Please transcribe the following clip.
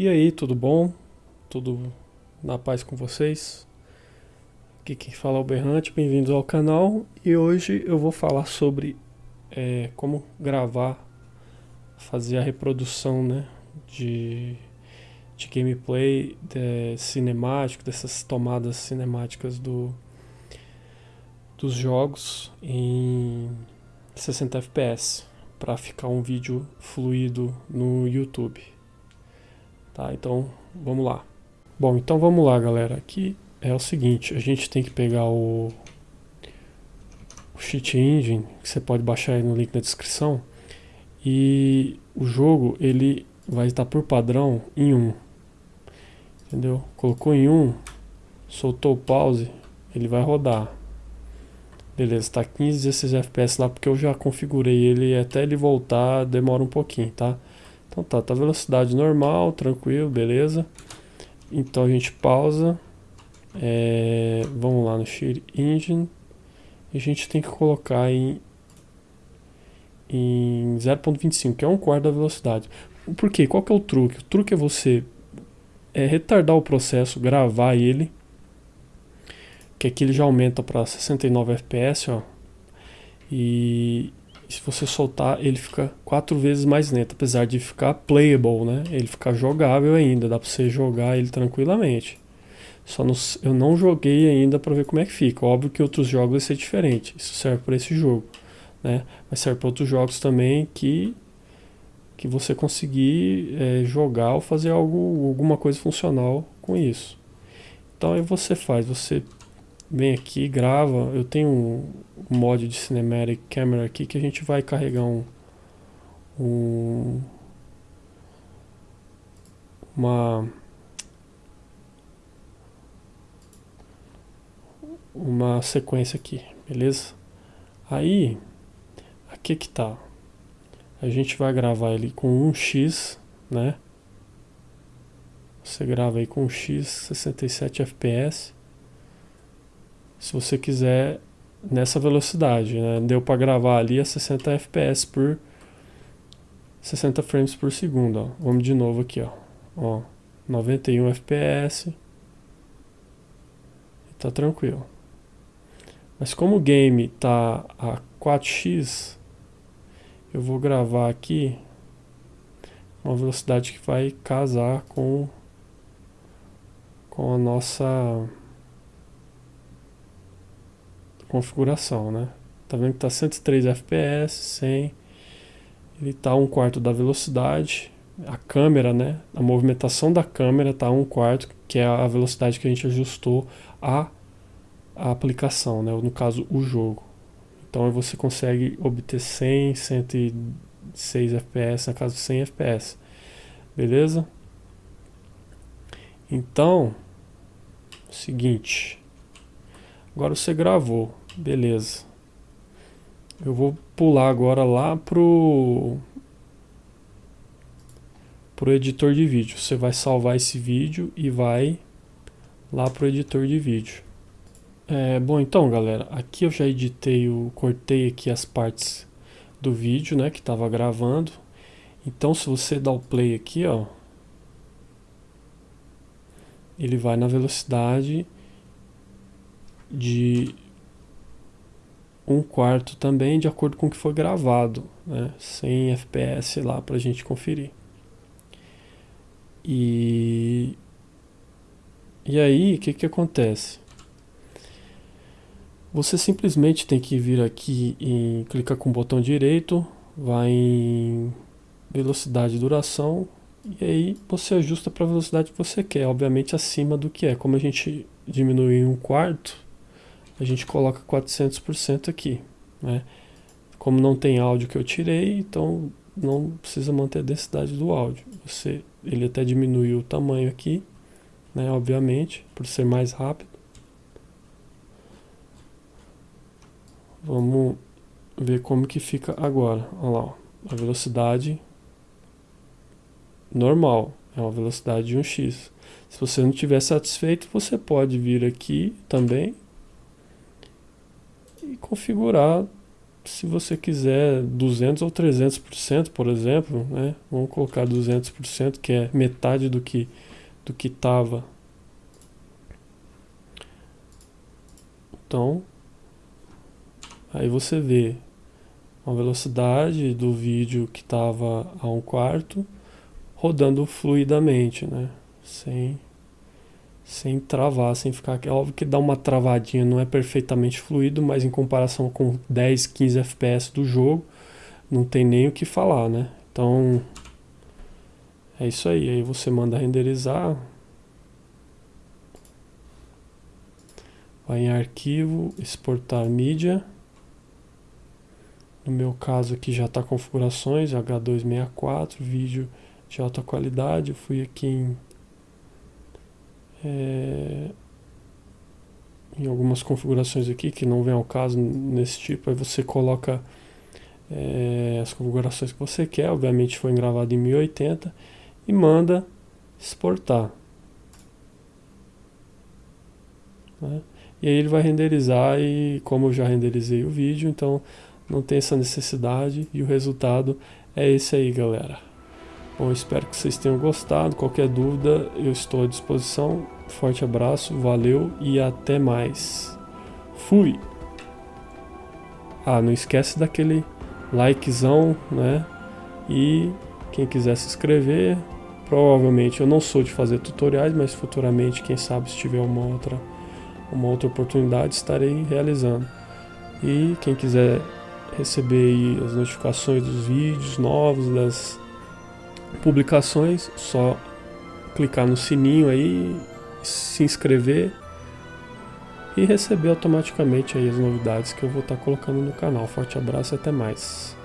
E aí, tudo bom? Tudo na paz com vocês? Aqui quem fala é o Berrante, bem-vindos ao canal e hoje eu vou falar sobre é, como gravar, fazer a reprodução né, de, de gameplay de cinemático, dessas tomadas cinemáticas do, dos jogos em 60 fps para ficar um vídeo fluido no YouTube. Tá, então vamos lá. Bom, então vamos lá galera, aqui é o seguinte, a gente tem que pegar o, o Cheat Engine, que você pode baixar aí no link na descrição, e o jogo ele vai estar por padrão em 1, entendeu? Colocou em 1, soltou o pause, ele vai rodar. Beleza, está 15, 16 FPS lá porque eu já configurei ele até ele voltar demora um pouquinho, tá? Então tá, tá velocidade normal, tranquilo, beleza. Então a gente pausa. É, vamos lá no Share Engine. E a gente tem que colocar em, em 0.25, que é um quarto da velocidade. Por quê? Qual que é o truque? O truque é você é, retardar o processo, gravar ele. Que aqui ele já aumenta para 69 FPS, ó. E, e se você soltar, ele fica quatro vezes mais lento, apesar de ficar playable, né? Ele fica jogável ainda, dá para você jogar ele tranquilamente. Só no, eu não joguei ainda para ver como é que fica. Óbvio que outros jogos vai ser diferente. Isso serve para esse jogo, né? Mas serve para outros jogos também que que você conseguir é, jogar ou fazer algo, alguma coisa funcional com isso. Então aí você faz, você vem aqui, grava. Eu tenho um, um mod de Cinematic Camera aqui que a gente vai carregar um, um uma uma sequência aqui, beleza? Aí, aqui que tá. A gente vai gravar ele com 1x, né? Você grava aí com 1x 67 fps se você quiser nessa velocidade, né? Deu para gravar ali a 60 fps por 60 frames por segundo, ó. Vamos de novo aqui, ó. Ó, 91 fps. Tá tranquilo. Mas como o game tá a 4x, eu vou gravar aqui uma velocidade que vai casar com com a nossa configuração, né? Tá vendo que tá 103 FPS, 100, ele tá um quarto da velocidade, a câmera, né? A movimentação da câmera tá um quarto, que é a velocidade que a gente ajustou a, a aplicação, né? No caso, o jogo. Então você consegue obter 100, 106 FPS, na casa 100 FPS. Beleza? Então, seguinte. Agora você gravou. Beleza. Eu vou pular agora lá pro pro editor de vídeo. Você vai salvar esse vídeo e vai lá pro editor de vídeo. É, bom, então, galera, aqui eu já editei, o cortei aqui as partes do vídeo, né, que estava gravando. Então, se você dá o play aqui, ó, ele vai na velocidade de um quarto também de acordo com o que foi gravado, né? 100 fps lá para a gente conferir. E, e aí, o que, que acontece? Você simplesmente tem que vir aqui e clicar com o botão direito, vai em velocidade e duração, e aí você ajusta para a velocidade que você quer, obviamente acima do que é. Como a gente diminui em um quarto, a gente coloca 400% aqui, né? Como não tem áudio que eu tirei, então não precisa manter a densidade do áudio. Você, ele até diminuiu o tamanho aqui, né? Obviamente, por ser mais rápido. Vamos ver como que fica agora. Olha lá, ó. a velocidade normal, é uma velocidade de 1x. Se você não estiver satisfeito, você pode vir aqui também e configurar se você quiser 200 ou 300%, por exemplo, né? Vamos colocar 200%, que é metade do que do que estava. Então, aí você vê a velocidade do vídeo que estava a um quarto rodando fluidamente, né? Sem sem travar, sem ficar. É óbvio que dá uma travadinha, não é perfeitamente fluido, mas em comparação com 10, 15 FPS do jogo, não tem nem o que falar, né? Então, é isso aí. Aí você manda renderizar. Vai em arquivo, exportar mídia. No meu caso aqui já está configurações, H264, vídeo de alta qualidade. Eu fui aqui em é, em algumas configurações aqui que não vem ao caso nesse tipo, aí você coloca é, as configurações que você quer, obviamente foi gravado em 1080 e manda exportar. Né? E aí ele vai renderizar e como eu já renderizei o vídeo, então não tem essa necessidade e o resultado é esse aí, galera. Bom, espero que vocês tenham gostado. Qualquer dúvida, eu estou à disposição. Forte abraço, valeu e até mais. Fui! Ah, não esquece daquele likezão, né? E quem quiser se inscrever, provavelmente eu não sou de fazer tutoriais, mas futuramente, quem sabe, se tiver uma outra, uma outra oportunidade, estarei realizando. E quem quiser receber as notificações dos vídeos novos, das publicações, só clicar no sininho aí, se inscrever e receber automaticamente aí as novidades que eu vou estar colocando no canal. Forte abraço e até mais.